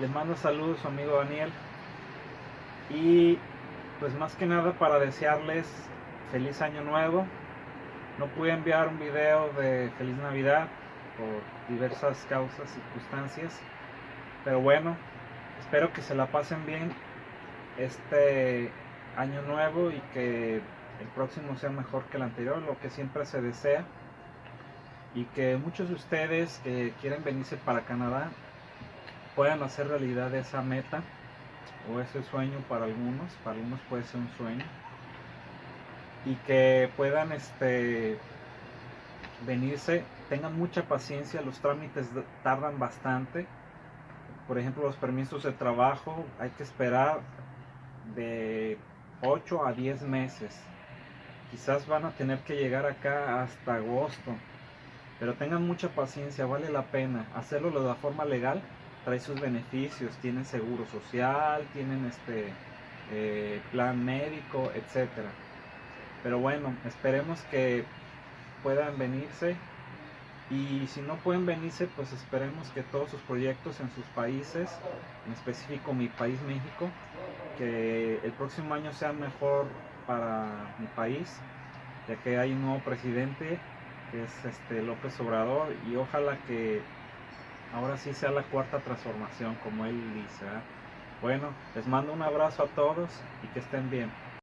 Les mando saludos su amigo Daniel. Y pues más que nada para desearles feliz año nuevo. No pude enviar un video de feliz Navidad por diversas causas, circunstancias. Pero bueno, espero que se la pasen bien este año nuevo y que el próximo sea mejor que el anterior, lo que siempre se desea. Y que muchos de ustedes que quieren venirse para Canadá puedan hacer realidad esa meta o ese sueño para algunos, para algunos puede ser un sueño, y que puedan este, venirse, tengan mucha paciencia, los trámites tardan bastante, por ejemplo los permisos de trabajo hay que esperar de 8 a 10 meses, quizás van a tener que llegar acá hasta agosto, pero tengan mucha paciencia, vale la pena hacerlo de la forma legal trae sus beneficios, tienen seguro social, tienen este eh, plan médico, etcétera. Pero bueno, esperemos que puedan venirse y si no pueden venirse, pues esperemos que todos sus proyectos en sus países, en específico mi país México, que el próximo año sea mejor para mi país, ya que hay un nuevo presidente que es este López Obrador y ojalá que ahora sí sea la cuarta transformación, como él dice. Bueno, les mando un abrazo a todos y que estén bien.